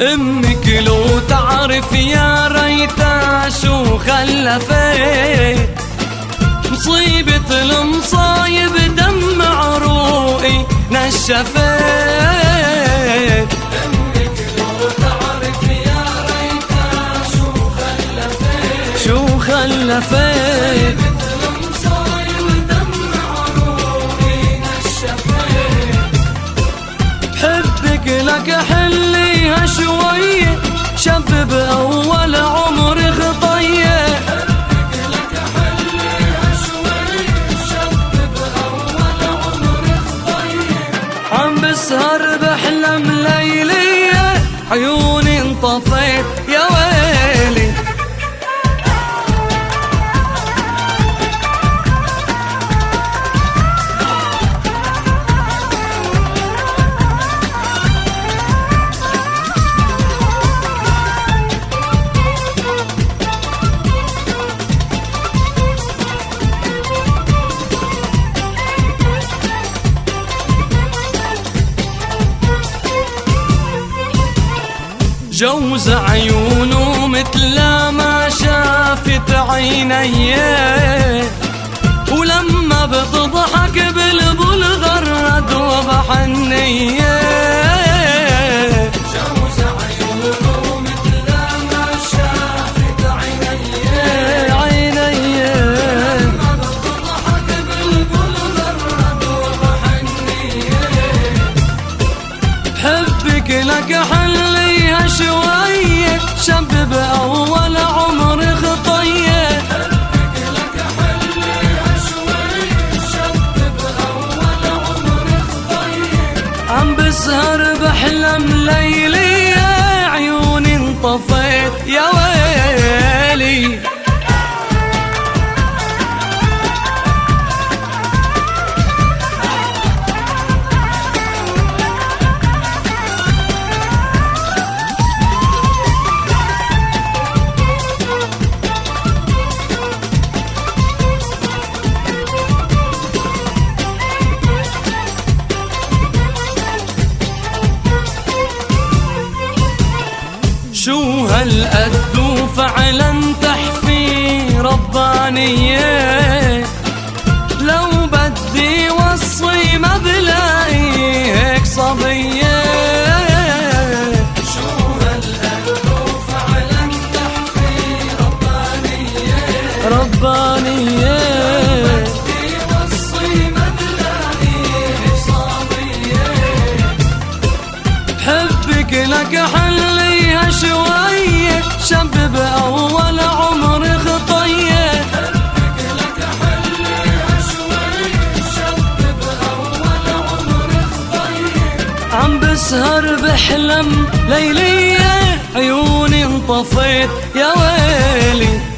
لو تعرف يا ريتا شو خلفت. مصيبة المصايب دم عروقي نشفت. شو خلفت. حبك لك حليها شوية شبب أول عمر خطية عم بسهر بحلم ليلية جوز عيونه مثل ما شافت عيني. ولما بتضحك بالبل غرد وبحنية جوز عيونه ما شافت عيني. عيني. لما بتضحك حبك لك حليها شوية شبب أول عمر خطية. عم بسهر بحلم ليلي عيوني انطفيت يا شو هالقد فعلا تحفي ربانية. لو بدي وصي ما بلاقي هيك صبية. شو هالقد فعلا تحفي ربانية. لك عم بسهر بحلم ليلية عيوني انطفيت يا ويلي.